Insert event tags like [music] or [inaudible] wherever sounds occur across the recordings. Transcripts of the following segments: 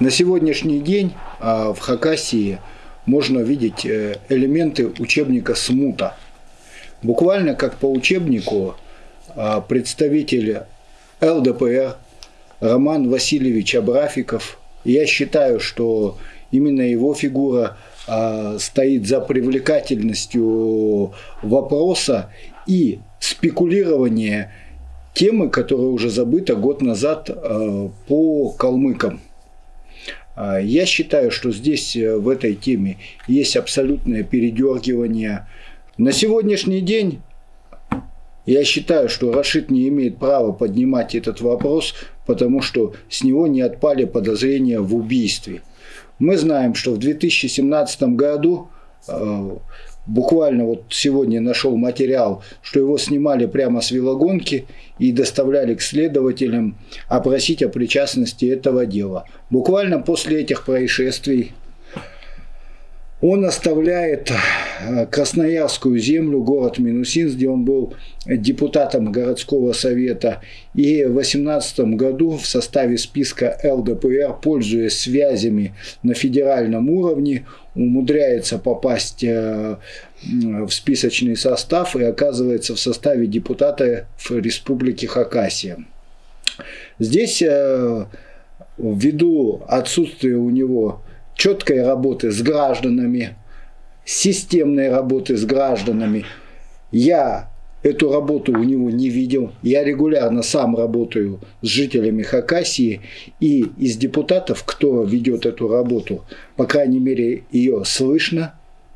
На сегодняшний день а, в Хакасии можно видеть э, элементы учебника «Смута». Буквально как по учебнику а, представитель ЛДПР Роман Васильевич Абрафиков, я считаю, что именно его фигура а, стоит за привлекательностью вопроса и спекулирование темы, которая уже забыта год назад по калмыкам. А, я считаю, что здесь э, в этой теме есть абсолютное передергивание. На сегодняшний день я считаю, что Рашид не имеет права поднимать этот вопрос, потому что с него не отпали подозрения в убийстве. Мы знаем, что в 2017 году э, буквально вот сегодня нашел материал, что его снимали прямо с велогонки и доставляли к следователям опросить о причастности этого дела. Буквально после этих происшествий он оставляет э, Красноярскую землю, город Минусинск, где он был депутатом городского совета. И в 2018 году в составе списка ЛДПР, пользуясь связями на федеральном уровне, умудряется попасть э, в списочный состав и оказывается в составе депутата в Республике Хакасия. Здесь э, ввиду отсутствия у него четкой работы с гражданами, системной работы с гражданами. Я эту работу у него не видел. Я регулярно сам работаю с жителями Хакасии и из депутатов, кто ведет эту работу, по крайней мере, ее слышно,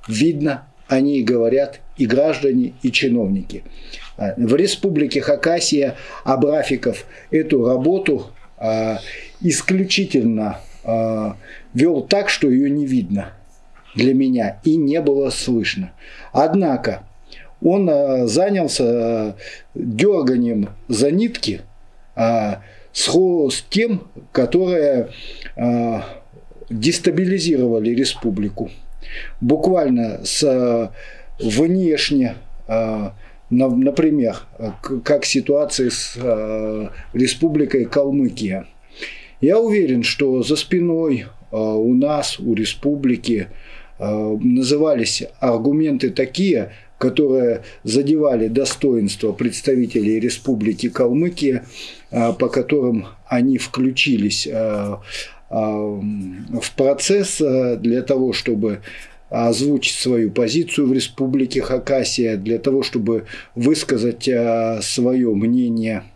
видно, они говорят и граждане, и чиновники. А, в республике Хакасия Абрафиков эту работу а, исключительно а, вел так, что ее не видно для меня и не было слышно. Однако он а, занялся а, дерганием за нитки а, с, с тем, которые а, дестабилизировали республику. Буквально с а, внешне а, например, как ситуация с республикой Калмыкия. Я уверен, что за спиной а, у нас, у республики, а, назывались аргументы такие, которые задевали достоинство представителей Республики Калмыкия, а, по которым они включились в процесс для того, чтобы озвучить свою позицию в Республике Хакасия, для того, чтобы высказать свое мнение –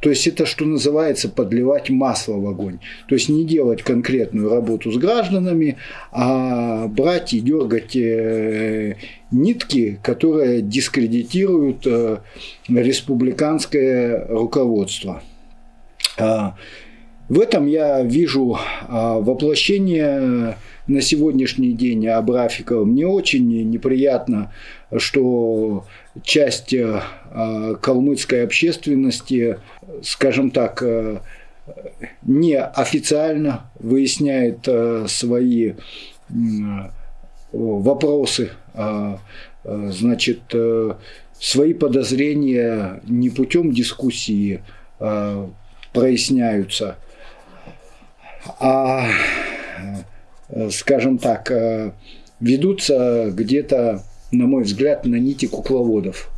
то есть это, что называется, подливать масло в огонь. То есть не делать конкретную работу с гражданами, а брать и дергать э, нитки, которые дискредитируют э, республиканское руководство. А, в этом я вижу а, воплощение на сегодняшний день Абрафикова. Мне очень неприятно, что часть э, калмыцкой общественности, скажем так, э, неофициально выясняет свои вопросы, значит, свои подозрения не путем дискуссии проясняются, а, скажем так, ведутся где-то на мой взгляд, на нити кукловодов.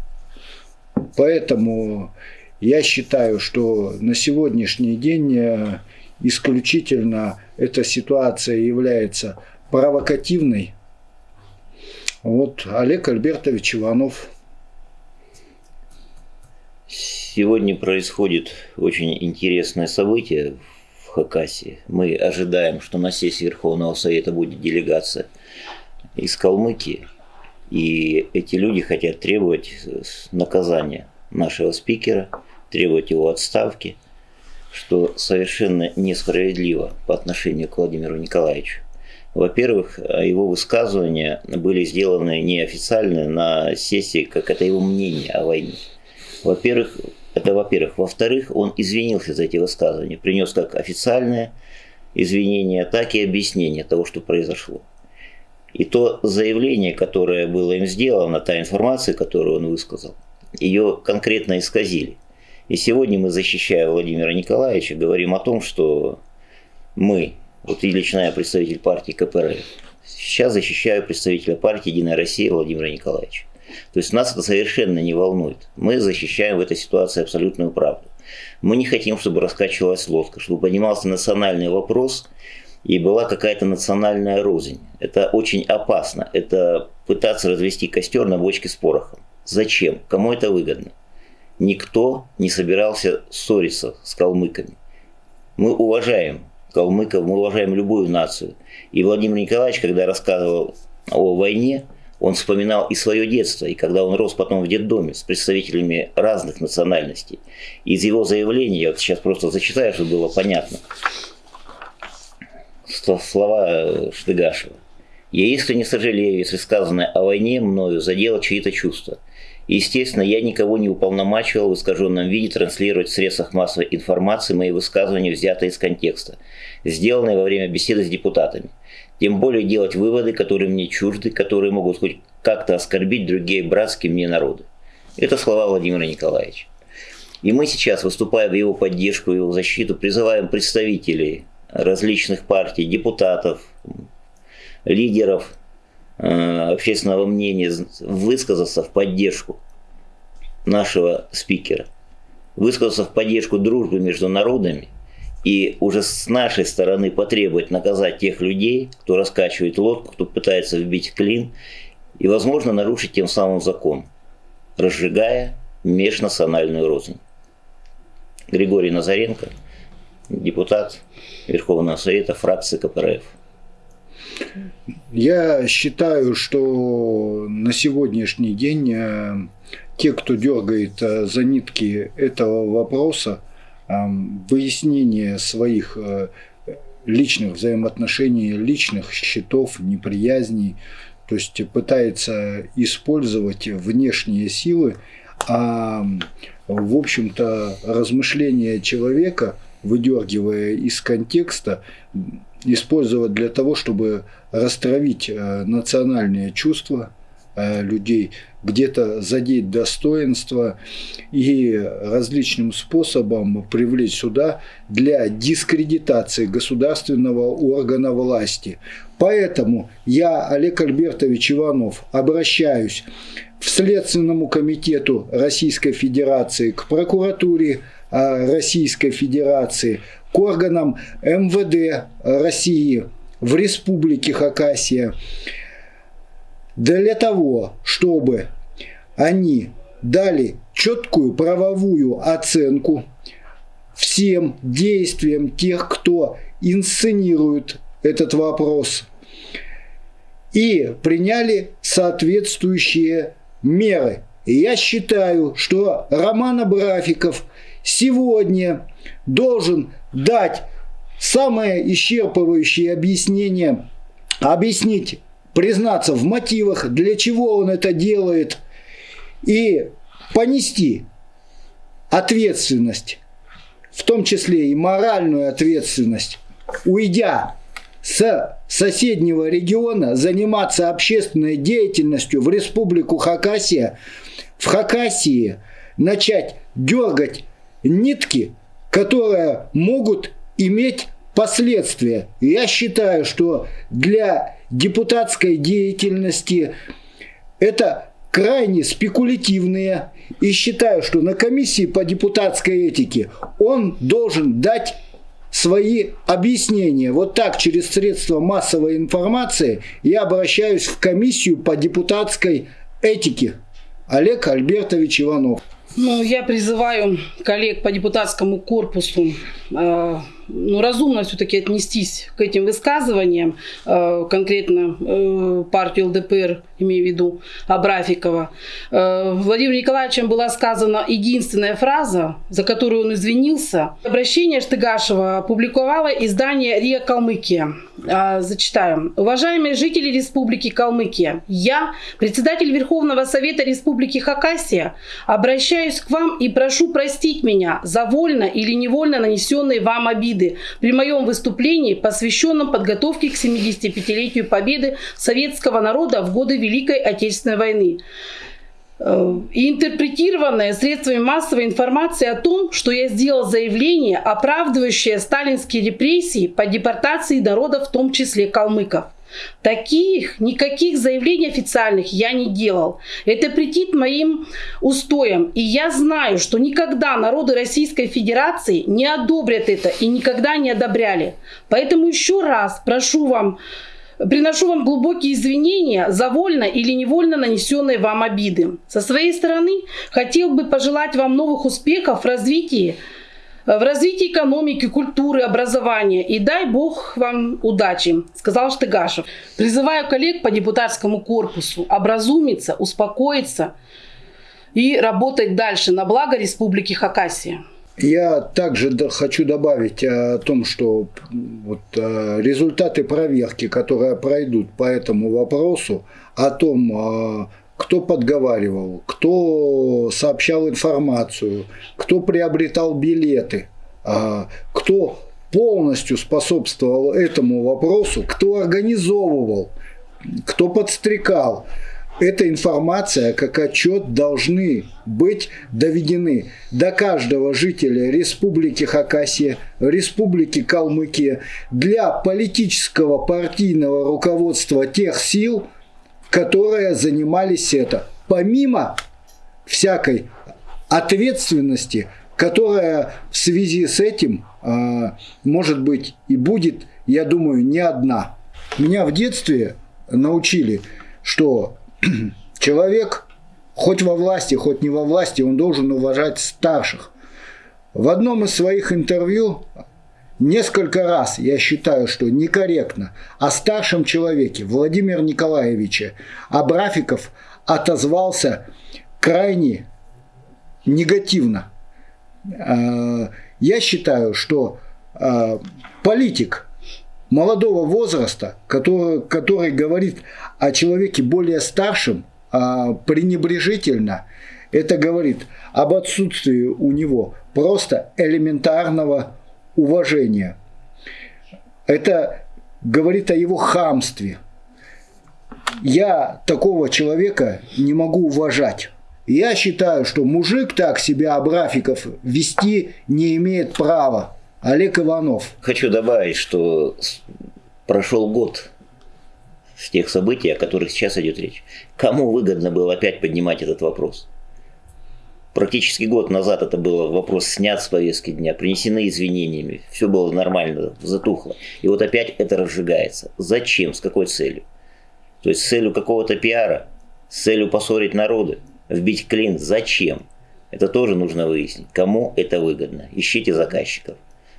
Поэтому я считаю, что на сегодняшний день э, исключительно эта ситуация является провокативной. Вот Олег Альбертович Иванов. Сегодня происходит очень интересное событие Хакасии. Мы ожидаем, что на сессии Верховного Совета будет делегация из Калмыкии. И эти люди хотят требовать наказания нашего спикера, требовать его отставки, что совершенно несправедливо по отношению к Владимиру Николаевичу. Во-первых, его высказывания были сделаны неофициально на сессии, как это его мнение о войне. Во-первых, это во-первых. Во-вторых, он извинился за эти высказывания, принес как официальное извинение, так и объяснение того, что произошло. И то заявление, которое было им сделано, та информация, которую он высказал, ее конкретно исказили. И сегодня мы, защищая Владимира Николаевича, говорим о том, что мы Вот и лично я представитель партии КПРФ. Сейчас защищаю представителя партии «Единая Россия» Владимира Николаевича. То есть нас это совершенно не волнует. Мы защищаем в этой ситуации абсолютную правду. Мы не хотим, чтобы раскачивалась лодка, чтобы поднимался национальный вопрос и была какая-то национальная рознь. Это очень опасно. Это пытаться развести костер на бочке с порохом. Зачем? Кому это выгодно? Никто не собирался ссориться с калмыками. Мы уважаем калмыков, мы уважаем любую нацию. И Владимир Николаевич, когда рассказывал о войне, он вспоминал и свое детство, и когда он рос потом в детдоме с представителями разных национальностей. Из его заявления, я вот сейчас просто зачитаю, чтобы было понятно, слова Штыгашева. «Я искренне сожалею, если сказанное о войне мною задело чьи-то чувства. Естественно, я никого не уполномачивал в искаженном виде транслировать в средствах массовой информации мои высказывания, взятые из контекста, сделанные во время беседы с депутатами. Тем более делать выводы, которые мне чужды, которые могут хоть как-то оскорбить другие братские мне народы. Это слова Владимира Николаевича. И мы сейчас, выступая в его поддержку, его защиту, призываем представителей различных партий, депутатов, лидеров э, общественного мнения высказаться в поддержку нашего спикера, высказаться в поддержку дружбы между народами – и уже с нашей стороны потребовать наказать тех людей, кто раскачивает лодку, кто пытается вбить клин, и, возможно, нарушить тем самым закон, разжигая межнациональную рознь. Григорий Назаренко, депутат Верховного Совета фракции КПРФ. Я считаю, что на сегодняшний день э, те, кто дергает э, за нитки этого вопроса, выяснение своих э, личных взаимоотношений, личных счетов, неприязней, то есть пытается использовать внешние силы, а в общем-то размышления человека, выдергивая из контекста, использовать для того, чтобы растравить э, национальные чувства людей, где-то задеть достоинство и различным способом привлечь сюда для дискредитации государственного органа власти. Поэтому я, Олег Альбертович Иванов, обращаюсь в Следственному комитету Российской Федерации, к прокуратуре а, Российской Федерации, к органам МВД России в Республике Хакасия, для того, чтобы они дали четкую правовую оценку всем действиям тех, кто инсценирует этот вопрос, и приняли соответствующие меры. И я считаю, что Роман Абрафиков сегодня должен дать самое исчерпывающее объяснение, объяснить признаться в мотивах, для чего он это делает, и понести ответственность, в том числе и моральную ответственность, уйдя с соседнего региона, заниматься общественной деятельностью в республику Хакасия, в Хакасии начать дергать нитки, которые могут иметь последствия. Я считаю, что для депутатской деятельности это крайне спекулятивные. И считаю, что на комиссии по депутатской этике он должен дать свои объяснения. Вот так через средства массовой информации я обращаюсь в комиссию по депутатской этике. Олег Альбертович Иванов. Ну, я призываю коллег по депутатскому корпусу э, ну, разумно все-таки отнестись к этим высказываниям, э, конкретно э, партию ЛДПР, имею в виду Абрафикова. Э, Владимиром Николаевичем была сказана единственная фраза, за которую он извинился. Обращение Штыгашева опубликовало издание «РИА Калмыкия». Зачитаю. Уважаемые жители Республики Калмыкия, я, председатель Верховного Совета Республики Хакасия, обращаюсь к вам и прошу простить меня за вольно или невольно нанесенные вам обиды обиды при моем выступлении, посвященном подготовке к 75-летию победы советского народа в годы Великой Отечественной войны. э, и интерпретированное средствами массовой информации о том, что я сделал заявление, оправдывающее сталинские репрессии по депортации народа, в том числе калмыков. Таких, никаких заявлений официальных я не делал. Это претит моим устоям. И я знаю, что никогда народы Российской Федерации не одобрят это и никогда не одобряли. Поэтому еще раз прошу вам, приношу вам глубокие извинения за вольно или невольно нанесенные вам обиды. Со своей стороны хотел бы пожелать вам новых успехов в развитии в развитии экономики, культуры, образования. И дай Бог вам удачи, сказал Штыгашев. Призываю коллег по депутатскому корпусу образумиться, успокоиться и работать дальше на благо Республики Хакасия. Я также хочу добавить о том, что вот э, результаты проверки, которые пройдут по этому вопросу, о том, э, кто подговаривал, кто сообщал информацию, кто приобретал билеты, а, кто полностью способствовал этому вопросу, кто организовывал, кто подстрекал. Эта информация, как отчет, должны быть доведены до каждого жителя Республики Хакасия, Республики Калмыкия для политического партийного руководства тех сил, которые занимались это. Помимо всякой ответственности, которая в связи с этим а, может быть и будет, я думаю, не одна. Меня в детстве научили, что [clears throat] человек хоть во власти, хоть не во власти, он должен уважать старших. В одном из своих интервью Несколько раз я считаю, что некорректно о старшем человеке Владимира Николаевича Абрафиков отозвался крайне негативно. А, я считаю, что а, политик молодого возраста, который, который говорит о человеке более старшем, а, пренебрежительно, это говорит об отсутствии у него просто элементарного уважения. Это говорит о его хамстве. Я такого человека не могу уважать. Я считаю, что мужик так себя Абрафиков вести не имеет права. Олег Иванов. Хочу добавить, что прошел год с тех событий, о которых сейчас идет речь. Кому выгодно было опять поднимать этот вопрос? Практически год назад это был вопрос снят с повестки дня, принесены извинениями, все было нормально, затухло. И вот опять это разжигается. Зачем? С какой целью? То есть с целью какого-то пиара, с целью поссорить народы, вбить клин. Зачем? Это тоже нужно выяснить. Кому это выгодно? Ищите заказчиков.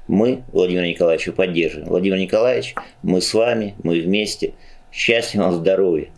Мы Владимир Николаевича поддерживаем. Владимир Николаевич, мы с вами, мы вместе. Счастья вам, здоровья.